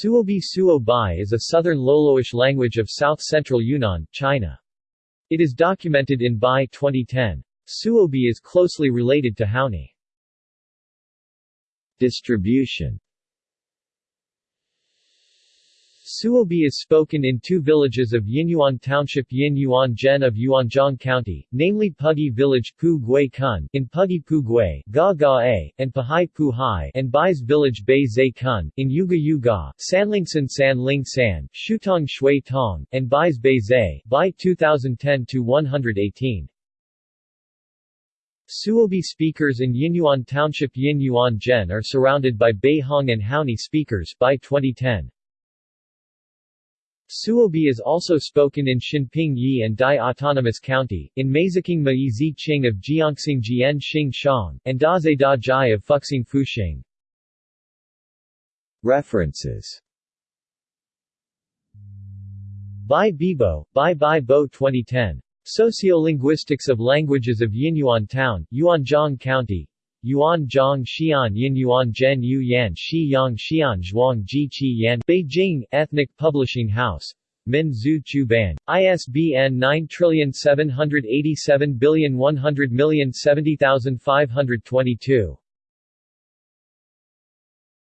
Suobi Suo Bai is a southern Loloish language of south-central Yunnan, China. It is documented in Bai 2010. Suobi is closely related to Haoni. Distribution Suobi is spoken in two villages of Yinyuan Township Yin Yuan Zhen of Yuanzhong County, namely Pugi Village Pu Gui Kun in Pugi Pu Gui, Ga Ga A, and Pahai Pu Hai and Bai's Village Bei Zai Kun, in Yuga Yuga, Sanlingsan San Ling San, Shutong Shui Tong, and Bai's Bei Zai, Bai 2010-118. Suobi speakers in Yinyuan Township Yin Yuan Zhen are surrounded by Beihong and Haoni speakers by 2010. Suobi is also spoken in Xinping Yi and Dai Autonomous County, in Meiziking Mai Zi Qing of Jiangxing Jian Xing Shang, and Daze Da Jai of Fuxing Fuxing. References Bai Bibo, Bai Bai Bo 2010. Sociolinguistics of Languages of Yinyuan Town, Yuanzhong County, Yuan Zhang Xian Yin Yuan Zhen Yu Yan Shi Yang Xian Zhuang Ji Qi Yan Beijing, Ethnic Publishing House. Min Zhu Chu Ban. ISBN 9787100070522.